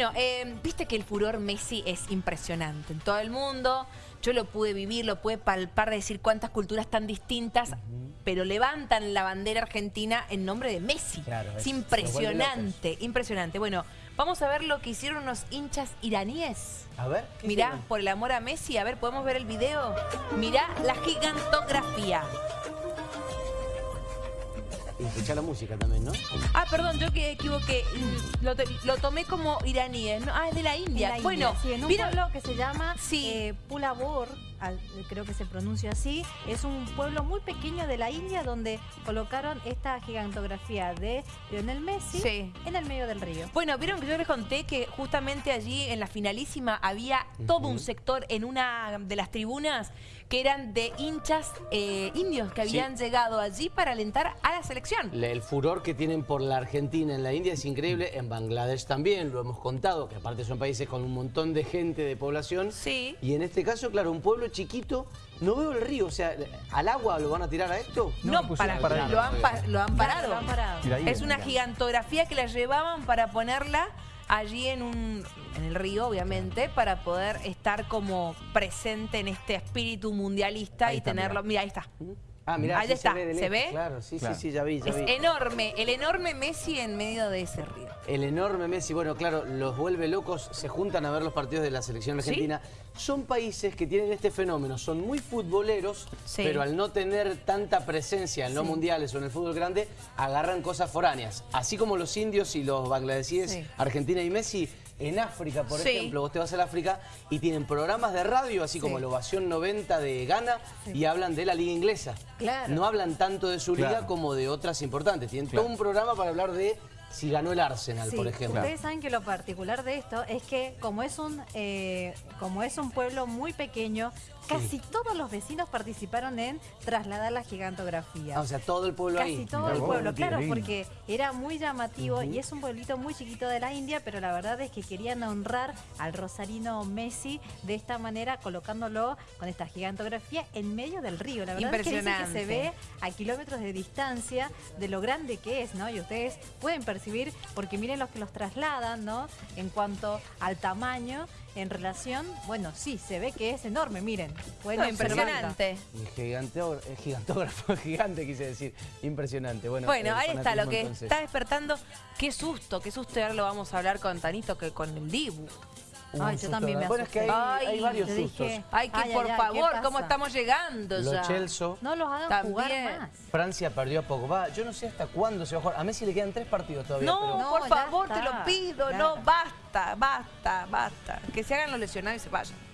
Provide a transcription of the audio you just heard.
Bueno, eh, viste que el furor Messi es impresionante en todo el mundo. Yo lo pude vivir, lo pude palpar, decir cuántas culturas tan distintas, pero levantan la bandera argentina en nombre de Messi. Claro, es es- impresionante, impresionante. Bueno, vamos a ver lo que hicieron unos hinchas iraníes. A ver, ¿qué Mirá, hicieron? por el amor a Messi, a ver, ¿podemos ver el video? Mirá la gigantografía. Y escuchá la música también, ¿no? Ah, perdón, yo que equivoqué. Lo, to- lo tomé como iraníes. ¿no? Ah, es de la India. La bueno, India, sí, en un ¿vieron? pueblo que se llama Sí. eh, Pulabor, creo que se pronuncia así, es un pueblo muy pequeño de la India donde colocaron esta gigantografía de Lionel Messi Sí. en el medio del río. Bueno, vieron que yo les conté que justamente allí en la finalísima había todo un sector en una de las tribunas que eran de hinchas eh, indios que Sí. habían llegado allí para alentar a la selección. Le- El furor que tienen por la Argentina en la India es increíble, en Bangladesh también, lo hemos contado, que aparte son países con un montón de gente, de población. Sí. Y en este caso, claro, un pueblo chiquito, no veo el río, o sea, ¿al agua lo van a tirar a esto? No, lo pusieron para, para lo, han, pa- lo han parado. Lo han parado. Mira ahí, Es una mira. gigantografía que la llevaban para ponerla allí en un en el río, obviamente, para poder estar como presente en este espíritu mundialista Ahí y está, tenerlo. mira. Mira, ahí está. Ah, mirá, Ahí sí está, se ve. ¿se ve? Claro, sí, Claro. sí, sí, ya vi, ya Es vi. enorme, el enorme Messi en medio de ese río. El enorme Messi, bueno, claro, los vuelve locos, se juntan a ver los partidos de la selección ¿Sí? argentina. Son países que tienen este fenómeno, son muy futboleros, Sí. pero al no tener tanta presencia en los Sí. mundiales o en el fútbol grande, agarran cosas foráneas. Así como los indios y los bangladesíes, Sí. Argentina y Messi, en África, por Sí. ejemplo, vos te vas al África y tienen programas de radio, así como Sí. la Ovación 90 de Ghana, y hablan de la liga inglesa. Claro. No hablan tanto de su liga Claro. como de otras importantes. Tienen Claro. todo un programa para hablar de si ganó el Arsenal, Sí, por ejemplo. Ustedes saben que lo particular de esto es que como es un eh, como es un pueblo muy pequeño, casi todos los vecinos participaron en trasladar la gigantografía. Ah, o sea, todo el pueblo Casi ahí. todo Mirá el vos, pueblo, claro, lindo. porque era muy llamativo y es un pueblito muy chiquito de la India, pero la verdad es que querían honrar al rosarino Messi de esta manera, colocándolo con esta gigantografía en medio del río. La verdad es que, dicen que se Impresionante. ve a kilómetros de distancia de lo grande que es, ¿no? Y ustedes pueden percibir, porque miren los que los trasladan, ¿no? En cuanto al tamaño, en relación, bueno, sí, se ve que es enorme, miren. Pueden No, observarlo. impresionante. Eh, gigantógrafo, gigante quise decir. Impresionante. Bueno, Bueno, ahí está lo que entonces. está despertando. Qué susto, qué susto. Y ahora lo vamos a hablar con Tanito que con el Dibu. Un Ay, yo también me Bueno, es que hay, asusté. hay Ay, varios sustos. dije- Ay, que Ay, por ay, ay, ¿qué favor? ¿cómo estamos llegando Lo ya? Chelsea, No los hagan También. jugar más. Francia perdió a Pogba. Yo no sé hasta cuándo se va a jugar. A Messi le quedan tres partidos todavía. No, pero- No, por favor, te lo pido. claro. No, basta, basta, basta. Que se hagan los lesionados y se vayan.